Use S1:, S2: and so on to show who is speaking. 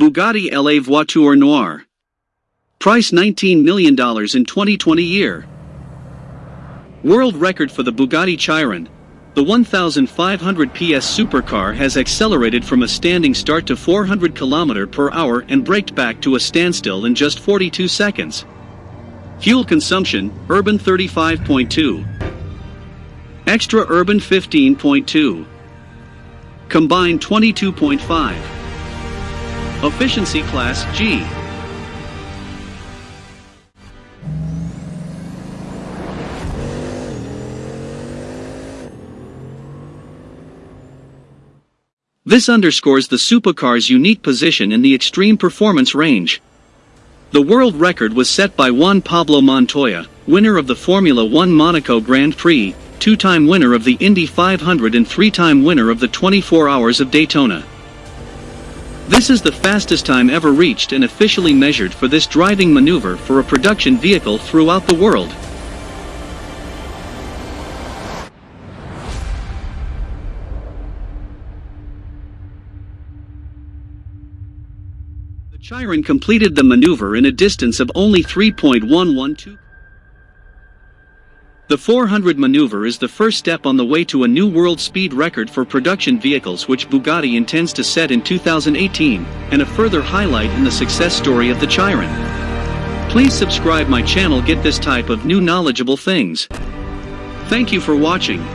S1: Bugatti LA Voiture Noire. Price $19 million in 2020 year. World record for the Bugatti Chiron. The 1,500 PS supercar has accelerated from a standing start to 400 km per hour and braked back to a standstill in just 42 seconds. Fuel consumption, urban 35.2. Extra urban 15.2. Combined 22.5. Efficiency class G. This underscores the supercar's unique position in the extreme performance range. The world record was set by Juan Pablo Montoya, winner of the Formula One Monaco Grand Prix, two-time winner of the Indy 500 and three-time winner of the 24 Hours of Daytona. This is the fastest time ever reached and officially measured for this driving maneuver for a production vehicle throughout the world. The Chiron completed the maneuver in a distance of only 3.112 the 400 maneuver is the first step on the way to a new world speed record for production vehicles which Bugatti intends to set in 2018, and a further highlight in the success story of the Chiron. Please subscribe my channel get this type of new knowledgeable things. Thank you for watching.